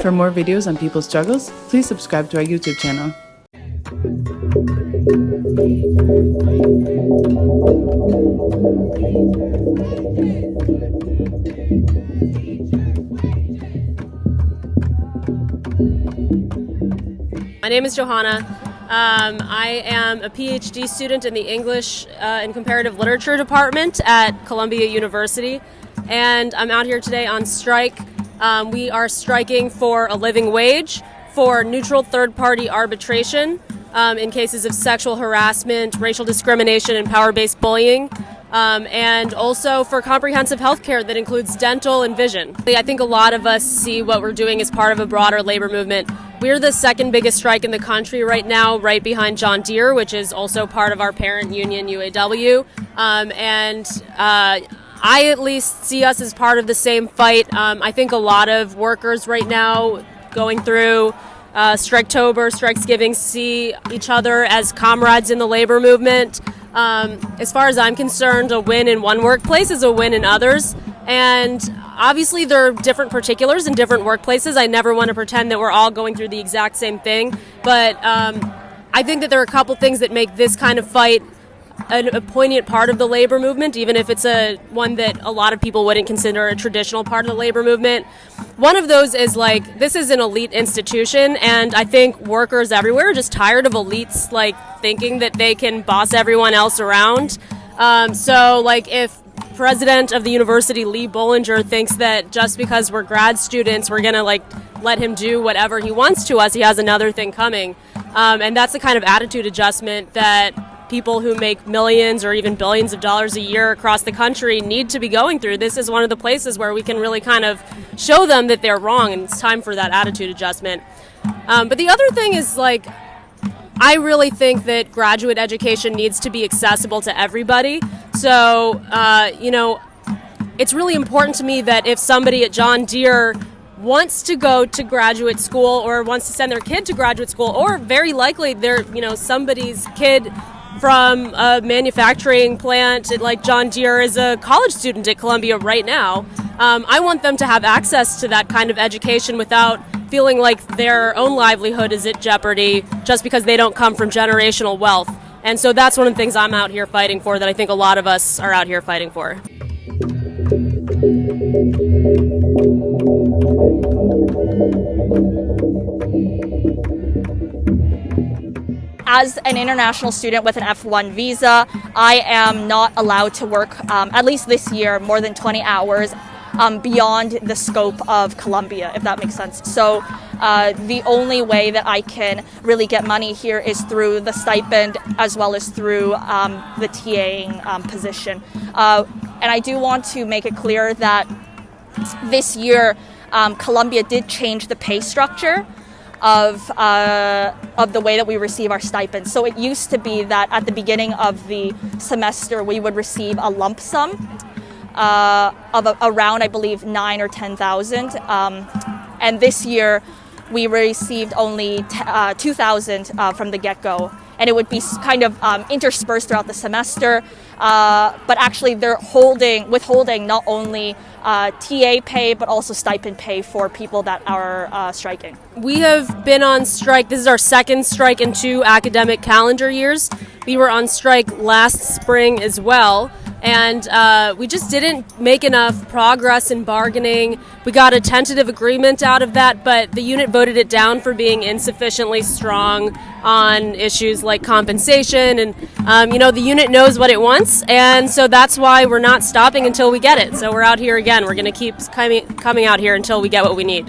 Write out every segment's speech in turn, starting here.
For more videos on people's struggles, please subscribe to our YouTube channel. My name is Johanna. Um, I am a PhD student in the English uh, and Comparative Literature Department at Columbia University, and I'm out here today on strike. Um, we are striking for a living wage, for neutral third party arbitration um, in cases of sexual harassment, racial discrimination, and power based bullying. Um, and also for comprehensive health care that includes dental and vision. I think a lot of us see what we're doing as part of a broader labor movement we're the second biggest strike in the country right now, right behind John Deere, which is also part of our parent union, UAW. Um, and uh, I at least see us as part of the same fight. Um, I think a lot of workers right now going through uh, Striketober, Strikesgiving see each other as comrades in the labor movement. Um, as far as I'm concerned, a win in one workplace is a win in others. And obviously, there are different particulars in different workplaces. I never want to pretend that we're all going through the exact same thing. But um, I think that there are a couple things that make this kind of fight a, a, poignant part of the labor movement, even if it's a one that a lot of people wouldn't consider a traditional part of the labor movement. One of those is like this is an elite institution, and I think workers everywhere are just tired of elites like thinking that they can boss everyone else around. Um, so, like if president of the university, Lee Bollinger, thinks that just because we're grad students, we're gonna like let him do whatever he wants to us. He has another thing coming, um, and that's the kind of attitude adjustment that people who make millions or even billions of dollars a year across the country need to be going through. This is one of the places where we can really kind of show them that they're wrong, and it's time for that attitude adjustment. Um, but the other thing is like I really think that graduate education needs to be accessible to everybody. So, uh, you know, it's really important to me that if somebody at John Deere wants to go to graduate school or wants to send their kid to graduate school, or very likely they're, you know, somebody's kid from a manufacturing plant like John Deere is a college student at Columbia right now. Um, I want them to have access to that kind of education without feeling like their own livelihood is at jeopardy just because they don't come from generational wealth. And so that's one of the things I'm out here fighting for that I think a lot of us are out here fighting for. As an international student with an F1 visa, I am not allowed to work, um, at least this year, more than 20 hours um, beyond the scope of Columbia, if that makes sense. So uh, the only way that I can really get money here is through the stipend as well as through um, the TAing um, position. Uh, and I do want to make it clear that this year um, Columbia did change the pay structure of uh, of the way that we receive our stipends. So it used to be that at the beginning of the semester we would receive a lump sum uh, of a, around, I believe, nine or ten thousand. Um, and this year, we received only uh, two thousand uh, from the get-go, and it would be kind of um, interspersed throughout the semester. Uh, but actually, they're holding withholding not only uh, TA pay, but also stipend pay for people that are uh, striking. We have been on strike. This is our second strike in two academic calendar years. We were on strike last spring as well and uh, we just didn't make enough progress in bargaining. We got a tentative agreement out of that, but the unit voted it down for being insufficiently strong on issues like compensation. And, um, you know, the unit knows what it wants, and so that's why we're not stopping until we get it. So we're out here again. We're going to keep coming, coming out here until we get what we need.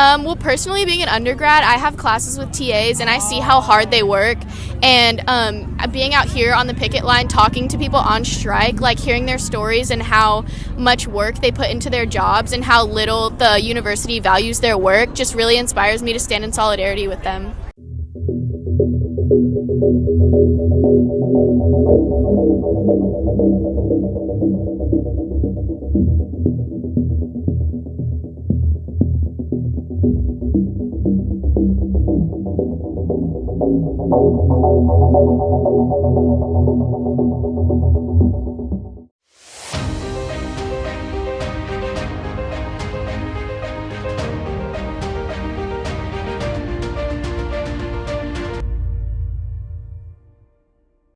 Um, well, personally, being an undergrad, I have classes with TAs and I see how hard they work. And um, being out here on the picket line, talking to people on strike, like hearing their stories and how much work they put into their jobs and how little the university values their work, just really inspires me to stand in solidarity with them. Thank you. Thank you.